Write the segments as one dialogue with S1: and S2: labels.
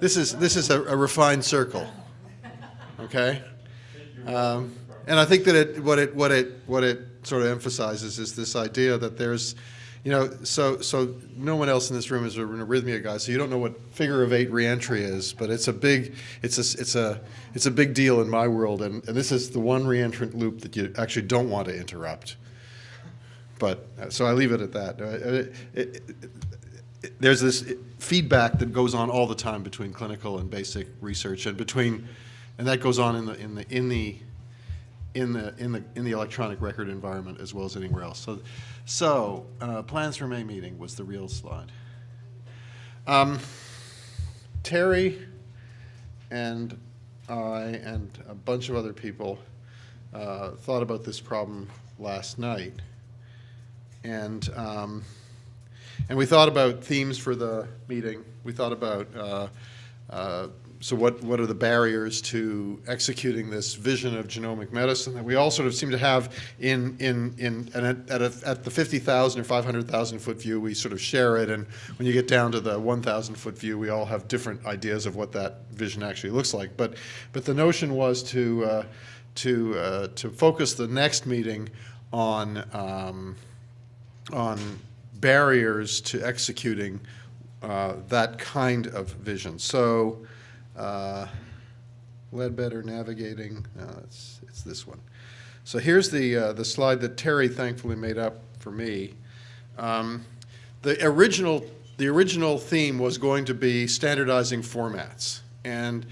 S1: This is, this is a a refined circle, okay? Um, And I think that it, what it, what it, what it sort of emphasizes is this idea that there's, you know, so, so no one else in this room is an arrhythmia guy, so you don't know what figure of eight reentry is, but it's a big, it's a, it's a, it's a big deal in my world, and, and this is the one reentrant loop that you actually don't want to interrupt. But, uh, so I leave it at that. Uh, it- it- it- there's this feedback that goes on all the time between clinical and basic research, and between, and that goes on in the in the in the in the in the in the electronic record environment as well as anywhere else. So, so uh, plans for May meeting was the real slide. Um, Terry and I and a bunch of other people uh, thought about this problem last night, and. Um, and we thought about themes for the meeting. We thought about, uh, uh, so what, what are the barriers to executing this vision of genomic medicine that we all sort of seem to have in, in, in and at, at, a, at the 50,000 or 500,000 foot view, we sort of share it. And when you get down to the 1,000 foot view, we all have different ideas of what that vision actually looks like. But, but the notion was to, uh, to, uh, to focus the next meeting on, um, on barriers to executing uh, that kind of vision. So, uh, Ledbetter navigating, no, it's, it's this one. So here's the, uh, the slide that Terry thankfully made up for me. Um, the original, the original theme was going to be standardizing formats. And,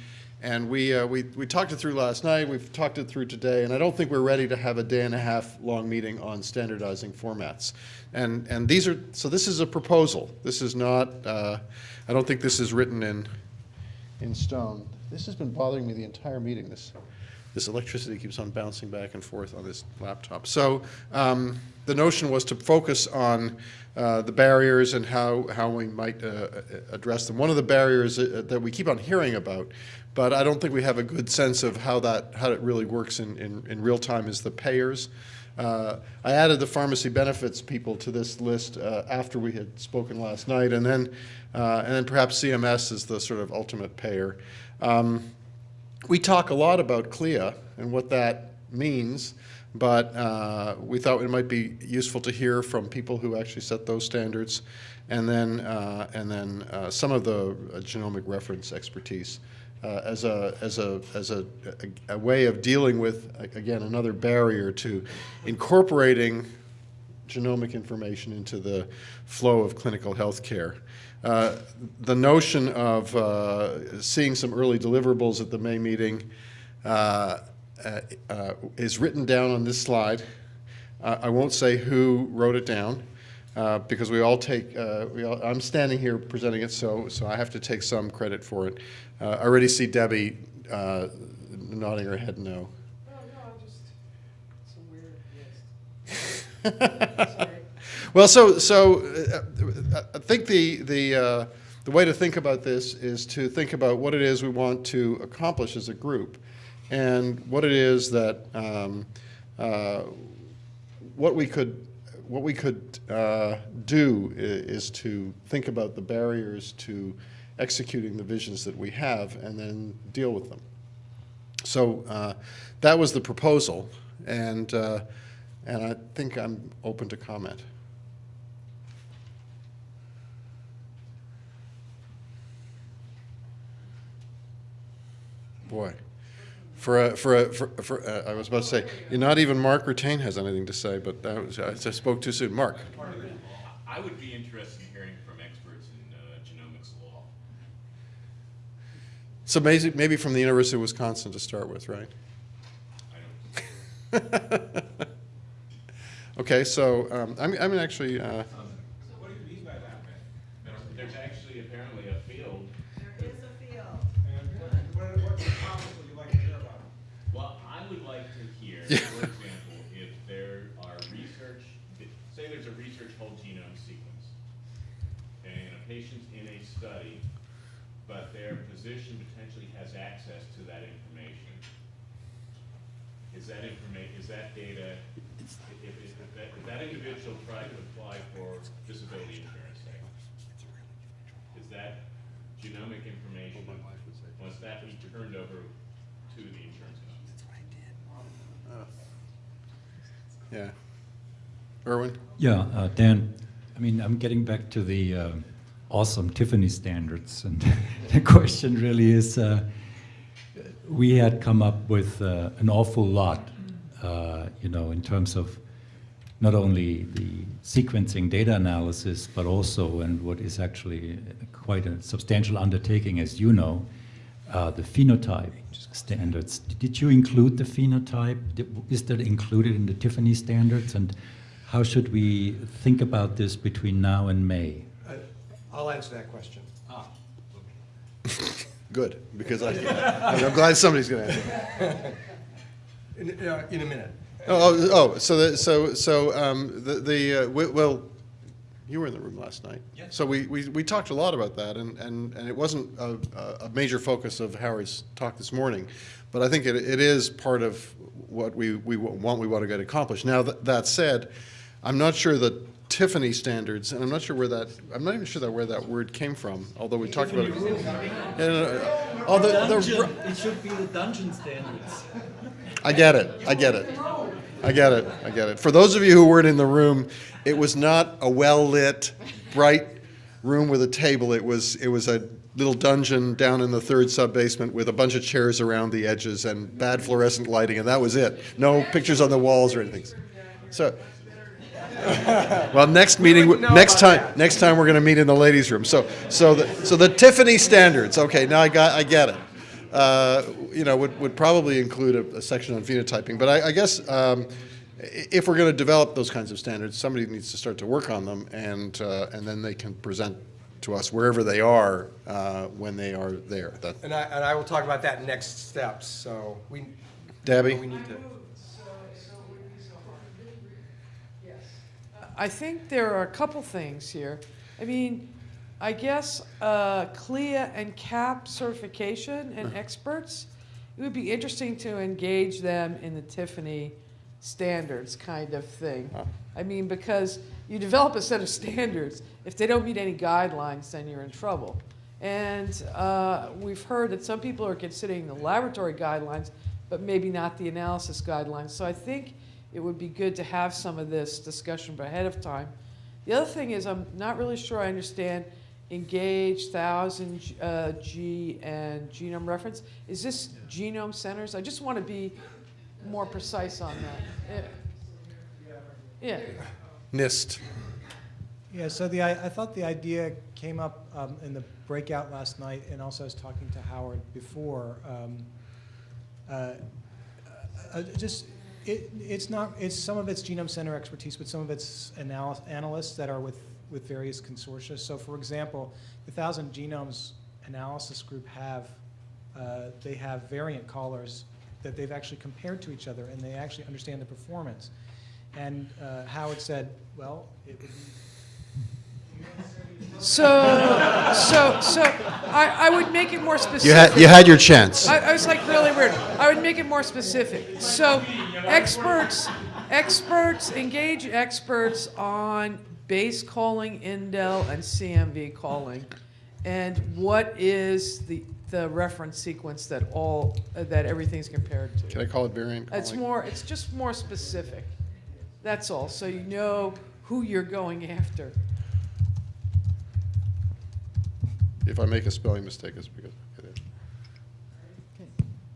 S1: and we, uh, we, we talked it through last night, we've talked it through today, and I don't think we're ready to have a day and a half long meeting on standardizing formats. And, and these are, so this is a proposal. This is not, uh, I don't think this is written in, in stone. This has been bothering me the entire meeting, this, this electricity keeps on bouncing back and forth on this laptop. So um, the notion was to focus on uh, the barriers and how, how we might uh, address them. One of the barriers uh, that we keep on hearing about, but I don't think we have a good sense of how that how it really works in, in, in real time is the payers. Uh, I added the pharmacy benefits people to this list uh, after we had spoken last night, and then, and then perhaps CMS is the sort of ultimate payer. Um, we talk a lot about CLIA and what that means, but uh, we thought it might be useful to hear from people who actually set those standards, and then, uh, and then uh, some of the genomic reference expertise uh, as a as a as a, a, a, way of dealing with again another barrier to incorporating genomic information into the flow of clinical health care. Uh, the notion of uh, seeing some early deliverables at the May meeting uh, uh, is written down on this slide. I won't say who wrote it down. Uh, because we all take, uh, we all, I'm standing here presenting it, so, so I have to take some credit for it. Uh, I already see Debbie uh, nodding her head no.
S2: Oh, no, just, it's a weird list.
S1: well, so, so uh, I think the, the, uh, the way to think about this is to think about what it is we want to accomplish as a group and what it is that, um, what we could what we could uh, do is, to think about the barriers to executing the visions that we have and then deal with them. So uh, that was the proposal, and, uh, and I think I'm open to comment. Boy. For a, for a, for, for uh, I was about to say, not even Mark Retain has anything to say, but that was, I spoke too soon. Mark.
S3: I would be interested in hearing from experts in uh, genomics law.
S1: So maybe, maybe from the University of Wisconsin to start with, right?
S3: I don't.
S1: okay, so um, I'm, I'm actually. Uh,
S2: would like to hear,
S3: for example, if there are research, say there's a research whole genome sequence, and a patient's in a study, but their physician potentially has access to that information. Is that information, is that data, if, if, if that, if that individual tried to apply for disability insurance, say, is that genomic information, once that was turned over to the insurance company.
S1: Yeah. Erwin?
S4: Yeah, uh, Dan, I mean, I'm getting back to the uh, awesome Tiffany standards, and the question really is, uh, we had come up with uh, an awful lot, uh, you know, in terms of not only the sequencing data analysis, but also, and what is actually quite a substantial undertaking, as you know, uh, the phenotype standards. Did you include the phenotype? Is that included in the Tiffany standards? And how should we think about this between now and May?
S2: Uh, I'll answer that question.
S1: Ah, Good, because I, I'm glad somebody's going to answer.
S2: In, uh, in a minute.
S1: Oh, oh, oh, so the, so, so, um, the, the, uh, wi- well, you were in the room last night. So we, we, we talked a lot about that, and, and, and it wasn't a, a- major focus of Howard's talk this morning. But I think it, it is part of what we, we want, we want to get accomplished. Now, that, that said, I'm not sure that Tiffany standards, and I'm not sure where that, I'm not even sure that where that word came from, although we talked about it. Yeah, no, no, Oh, the, the,
S5: it should be the dungeon standards.
S1: I get it. I get it. I get it. I get it. For those of you who weren't in the room, it was not a well-lit, bright room with a table. It was it was a little dungeon down in the third sub-basement with a bunch of chairs around the edges and bad fluorescent lighting, and that was it. No pictures on the walls or anything. So. Well, next meeting, next time,
S2: that.
S1: next time we're going to meet in the ladies' room. So, so the, so the Tiffany standards. Okay, now I got, I get it. Uh, you know, would, would probably include a, a section on phenotyping. But I, I guess um, if we're going to develop those kinds of standards, somebody needs to start to work on them, and uh, and then they can present to us wherever they are uh, when they are there. That,
S2: And I, and I will talk about that next steps, so we.
S1: Debbie?
S2: We need to.
S6: I think there are a couple things here. I mean, I guess uh, CLIA and CAP certification and experts, it would be interesting to engage them in the Tiffany standards kind of thing. I mean, because you develop a set of standards, if they don't meet any guidelines, then you're in trouble. And uh, we've heard that some people are considering the laboratory guidelines, but maybe not the analysis guidelines. So I think it would be good to have some of this discussion ahead of time. The other thing is, I'm not really sure I understand engage, thousand uh, G, and genome reference. Is this genome centers? I just want to be more precise on that. Yeah. Yeah.
S1: NIST.
S7: Yeah, so the, I, I thought the idea came up um, in the breakout last night, and also I was talking to Howard before. Um, uh, uh, just, it, it's not, it's, some of it's genome center expertise, but some of it's analy- analysts that are with, with various consortia. So for example, the Thousand Genomes Analysis Group have, uh, they have variant callers that they've actually compared to each other, and they actually understand the performance. And uh, Howard said, well, it would be
S6: So, so, so I, I would make it more specific.
S1: You had you had your chance.
S6: I, I was like really weird. I would make it more specific. So, experts, experts engage experts on base calling, indel, and SNV calling, and what is the the reference sequence that all uh, that everything's compared to.
S1: Can I call it variant calling?
S6: It's more. It's just more specific. That's all. So you know who you're going after.
S1: If I make a spelling mistake, it's because I did it.
S6: Okay.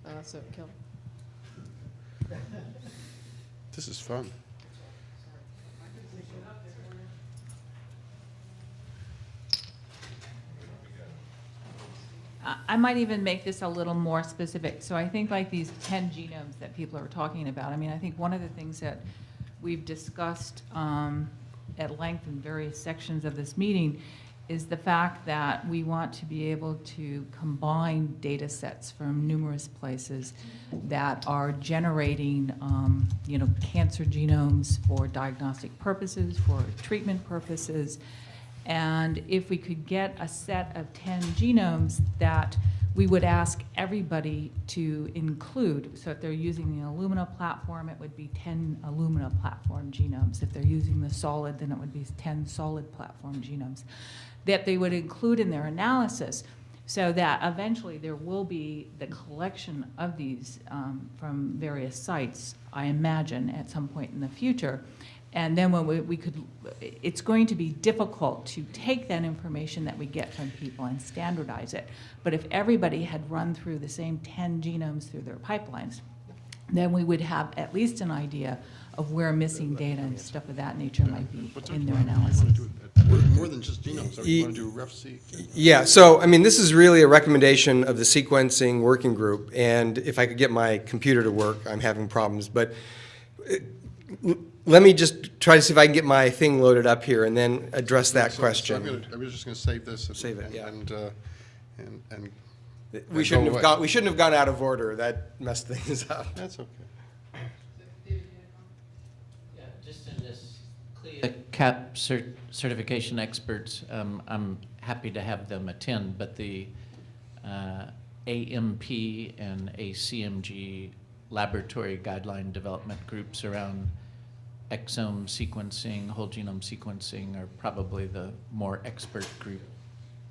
S6: Uh, so, Kelly.
S1: This is fun.
S8: I- might even make this a little more specific. So I think like these 10 genomes that people are talking about, I mean, I think one of the things that we've discussed um, at length in various sections of this meeting is the fact that we want to be able to combine data sets from numerous places that are generating, um, you know, cancer genomes for diagnostic purposes, for treatment purposes, and if we could get a set of 10 genomes that we would ask everybody to include, so if they're using the Illumina platform, it would be 10 Illumina platform genomes. If they're using the solid, then it would be 10 solid platform genomes, that they would include in their analysis. So that eventually there will be the collection of these um, from various sites, I imagine, at some point in the future. And then when we, we could, it's going to be difficult to take that information that we get from people and standardize it. But if everybody had run through the same 10 genomes through their pipelines, then we would have at least an idea of where missing data and stuff of that nature might be in their analysis.
S1: More more than just genomes, you want to do RefSeq?
S9: Yeah, so, I mean, this is really a recommendation of the sequencing working group, and if I could get my computer to work, I'm having problems, but uh, l- let me just try to see if I can get my thing loaded up here and then address that
S1: So- so I'm gonna- I was just going to save this. and-
S9: Save it, yeah.
S1: And, uh, and, and
S9: We shouldn't have
S1: away.
S9: gone, we shouldn't have gone out of order, that messed things up.
S1: that's okay.
S10: Yeah, just in this CLIA CAP cert- certification experts, um, I'm happy to have them attend, but the uh, AMP and ACMG laboratory guideline development groups around exome sequencing, whole genome sequencing are probably the more expert group.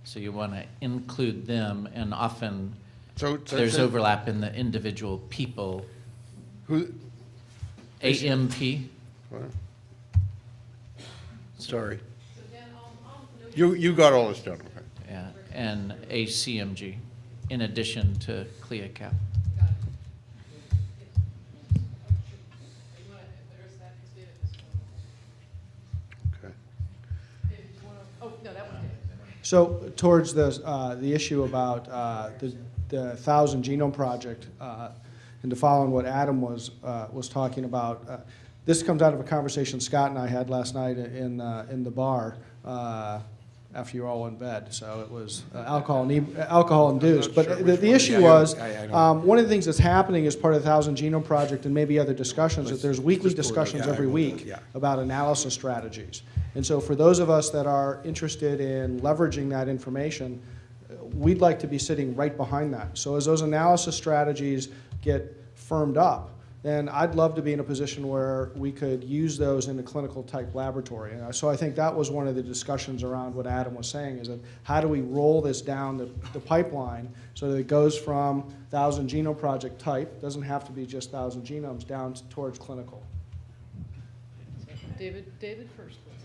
S10: So you want to include them, and often
S1: So. so-
S10: there's
S1: so
S10: overlap in the individual people.
S1: Who,
S10: AMP,
S1: what? sorry. You, you got all this down, okay.
S10: Yeah, and ACMG, in addition to CLIA CAP.
S1: Okay.
S7: So towards the, uh, the issue about uh, the, the Thousand Genome Project, uh, and to follow on what Adam was, uh, was talking about, uh, this comes out of a conversation Scott and I had last night in, uh, in the bar after you were all in bed. So it was uh, alcohol, ine- alcohol induced. But the, the issue was,
S9: I- I
S7: um, one of the things that's happening as part of the Thousand Genome Project and maybe other discussions, that there's weekly
S9: just pull it up.
S7: discussions
S9: Yeah,
S7: every week
S9: Yeah.
S7: about analysis strategies. And so for those of us that are interested in leveraging that information, uh, we'd like to be sitting right behind that. So as those analysis strategies get firmed up, then I'd love to be in a position where we could use those in a clinical type laboratory. And so I think that was one of the discussions around what Adam was saying, is that how do we roll this down the, the pipeline so that it goes from thousand genome project type, doesn't have to be just thousand genomes, down towards clinical.
S6: David, David first, please.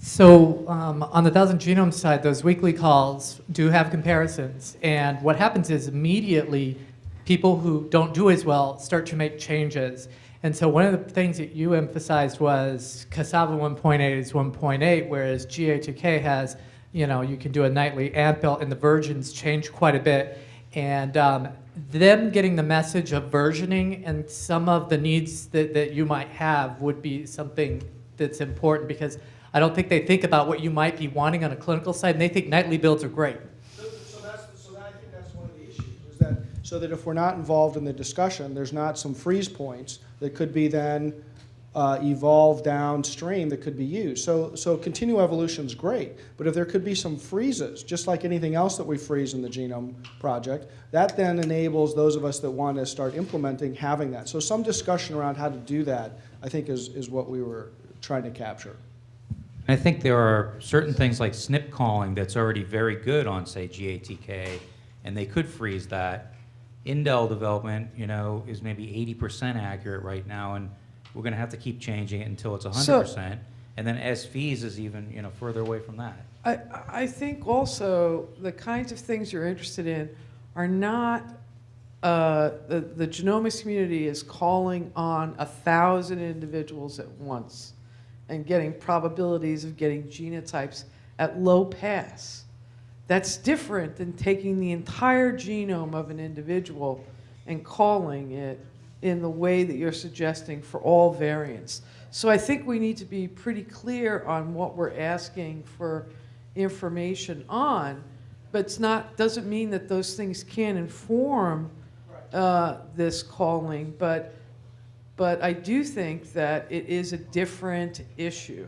S11: So um, on the Thousand Genome side, those weekly calls do have comparisons. And what happens is immediately people who don't do as well start to make changes. And so one of the things that you emphasized was CASAVA 1.8 is 1.8, whereas GATK has, you know, you can do a nightly amp build, and the versions change quite a bit. And um, them getting the message of versioning and some of the needs that, that you might have would be something that's important because I don't think they think about what you might be wanting on a clinical side, and they think nightly builds are great.
S7: So, so that's, so that, I think that's one of the issues, is that, so that if we're not involved in the discussion, there's not some freeze points that could be then uh, evolved downstream that could be used. So, so continual evolution's great, but if there could be some freezes, just like anything else that we freeze in the genome project, that then enables those of us that want to start implementing having that. So some discussion around how to do that, I think, is, is what we were trying to capture.
S12: I think there are certain things like SNP calling that's already very good on, say, GATK, and they could freeze that. Indel development, you know, is maybe 80% accurate right now, and we're going to have to keep changing it until it's 100%. And then SVs is even, you know, further away from that.
S6: I, I think also the kinds of things you're interested in are not, uh, the, the genomics community is calling on a thousand individuals at once and getting probabilities of getting genotypes at low pass. That's different than taking the entire genome of an individual and calling it in the way that you're suggesting for all variants. So I think we need to be pretty clear on what we're asking for information on, but it's not, doesn't mean that those things can't inform uh, this calling, but, but I do think that it is a different issue.